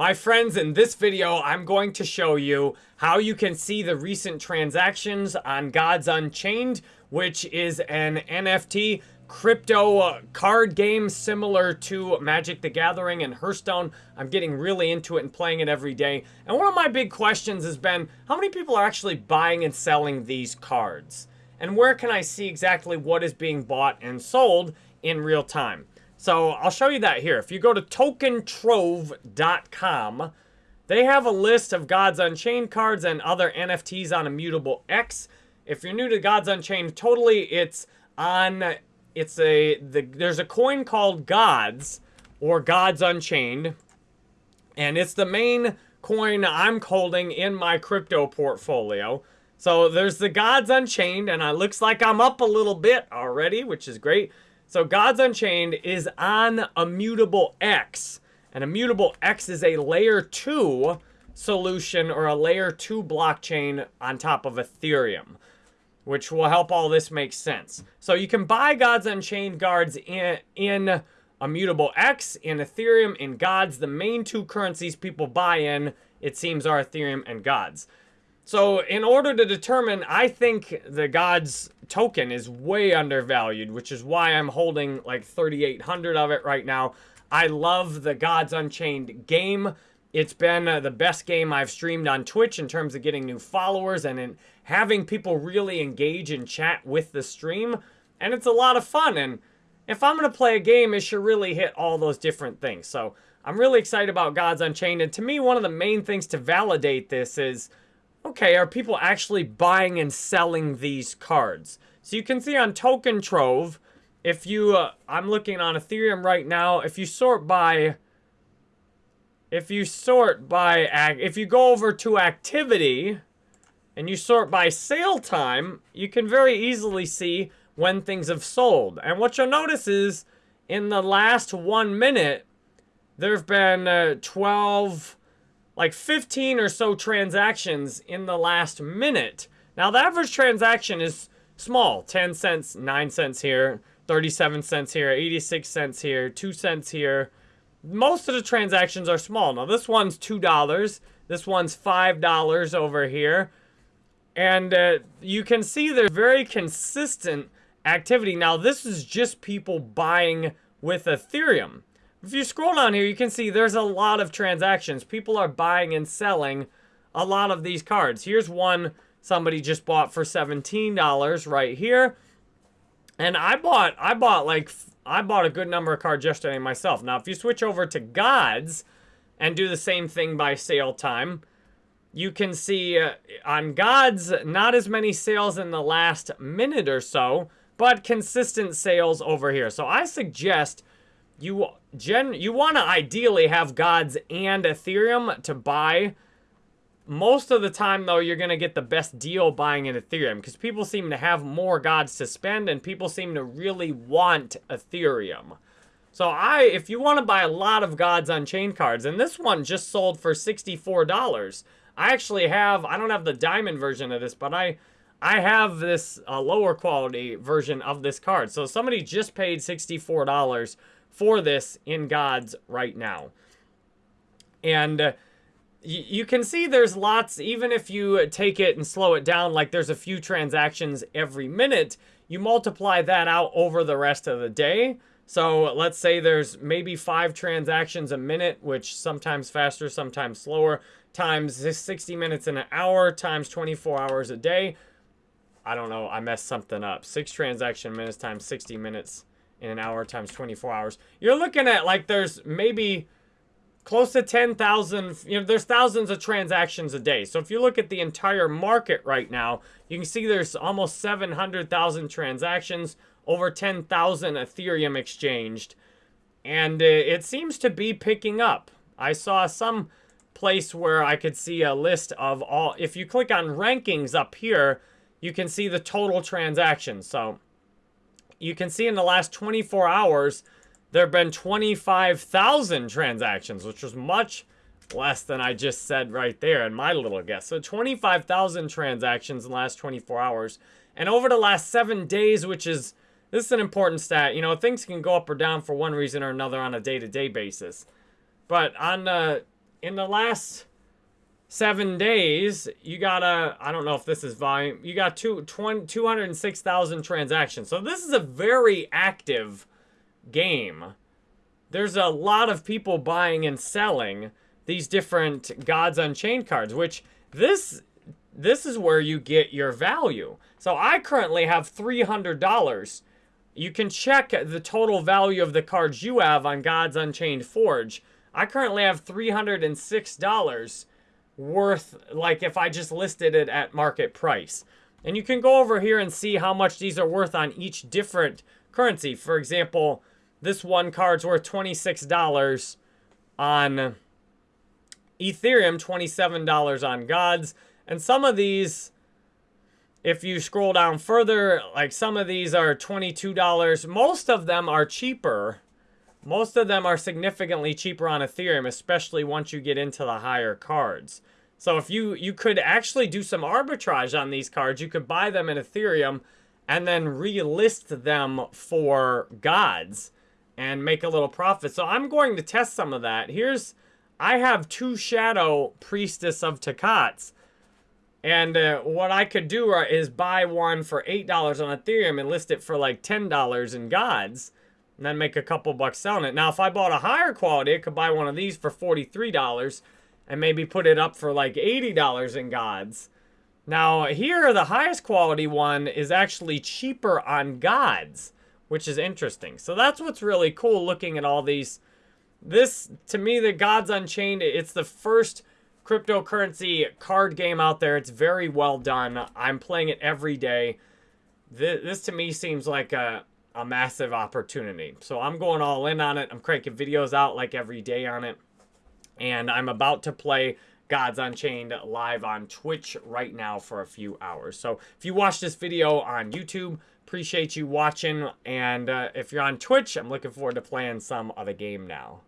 My friends, in this video, I'm going to show you how you can see the recent transactions on Gods Unchained, which is an NFT crypto uh, card game similar to Magic the Gathering and Hearthstone. I'm getting really into it and playing it every day. And one of my big questions has been, how many people are actually buying and selling these cards? And where can I see exactly what is being bought and sold in real time? So I'll show you that here. If you go to tokentrove.com, they have a list of Gods Unchained cards and other NFTs on Immutable X. If you're new to Gods Unchained totally, it's on, it's a, the, there's a coin called Gods or Gods Unchained. And it's the main coin I'm holding in my crypto portfolio. So there's the Gods Unchained, and it looks like I'm up a little bit already, which is great. So Gods Unchained is on Immutable X. And Immutable X is a layer 2 solution or a layer 2 blockchain on top of Ethereum, which will help all this make sense. So you can buy Gods Unchained guards in, in Immutable X, in Ethereum, in Gods. The main two currencies people buy in, it seems, are Ethereum and Gods. So in order to determine, I think the Gods token is way undervalued, which is why I'm holding like 3,800 of it right now. I love the Gods Unchained game. It's been uh, the best game I've streamed on Twitch in terms of getting new followers and in having people really engage and chat with the stream. And it's a lot of fun. And if I'm going to play a game, it should really hit all those different things. So I'm really excited about Gods Unchained. And to me, one of the main things to validate this is okay, are people actually buying and selling these cards? So you can see on Token Trove, if you, uh, I'm looking on Ethereum right now, if you sort by, if you sort by, if you go over to activity, and you sort by sale time, you can very easily see when things have sold. And what you'll notice is, in the last one minute, there have been uh, 12 like 15 or so transactions in the last minute. Now, the average transaction is small. 10 cents, 9 cents here, 37 cents here, 86 cents here, 2 cents here. Most of the transactions are small. Now, this one's $2. This one's $5 over here. And uh, you can see there's very consistent activity. Now, this is just people buying with Ethereum. If you scroll down here, you can see there's a lot of transactions. People are buying and selling a lot of these cards. Here's one somebody just bought for $17 right here. And I bought, I bought like, I bought a good number of cards yesterday myself. Now, if you switch over to Gods and do the same thing by sale time, you can see uh, on Gods, not as many sales in the last minute or so, but consistent sales over here. So I suggest you gen you want to ideally have gods and ethereum to buy most of the time though you're going to get the best deal buying in ethereum because people seem to have more gods to spend and people seem to really want ethereum so i if you want to buy a lot of Gods Unchained cards and this one just sold for $64 i actually have i don't have the diamond version of this but i I have this uh, lower quality version of this card. So somebody just paid $64 for this in gods right now. And uh, you can see there's lots, even if you take it and slow it down, like there's a few transactions every minute, you multiply that out over the rest of the day. So let's say there's maybe five transactions a minute, which sometimes faster, sometimes slower, times 60 minutes in an hour, times 24 hours a day. I don't know, I messed something up. Six transaction minutes times 60 minutes in an hour times 24 hours. You're looking at like there's maybe close to 10,000, you know, there's thousands of transactions a day. So if you look at the entire market right now, you can see there's almost 700,000 transactions, over 10,000 Ethereum exchanged. And it seems to be picking up. I saw some place where I could see a list of all, if you click on rankings up here, you can see the total transactions. So you can see in the last 24 hours, there have been 25,000 transactions, which was much less than I just said right there in my little guess. So 25,000 transactions in the last 24 hours. And over the last seven days, which is, this is an important stat. You know, things can go up or down for one reason or another on a day-to-day -day basis. But on the, in the last seven days, you got a, I don't know if this is volume, you got two, 20, 206,000 transactions. So this is a very active game. There's a lot of people buying and selling these different Gods Unchained cards, which this this is where you get your value. So I currently have $300. You can check the total value of the cards you have on Gods Unchained Forge. I currently have $306 worth, like if I just listed it at market price. And you can go over here and see how much these are worth on each different currency. For example, this one card's worth $26 on Ethereum, $27 on Gods. And some of these, if you scroll down further, like some of these are $22. Most of them are cheaper. Most of them are significantly cheaper on Ethereum, especially once you get into the higher cards. So if you, you could actually do some arbitrage on these cards, you could buy them in Ethereum and then relist them for gods and make a little profit. So I'm going to test some of that. Here's, I have two Shadow Priestess of Takats. And uh, what I could do uh, is buy one for $8 on Ethereum and list it for like $10 in gods. And then make a couple bucks selling it. Now, if I bought a higher quality, I could buy one of these for $43 and maybe put it up for like $80 in gods. Now, here, the highest quality one is actually cheaper on gods, which is interesting. So that's what's really cool looking at all these. This, to me, the Gods Unchained, it's the first cryptocurrency card game out there. It's very well done. I'm playing it every day. This, this to me seems like a, a massive opportunity. So I'm going all in on it. I'm cranking videos out like every day on it and I'm about to play Gods Unchained live on Twitch right now for a few hours. So if you watch this video on YouTube, appreciate you watching. And uh, if you're on Twitch, I'm looking forward to playing some other game now.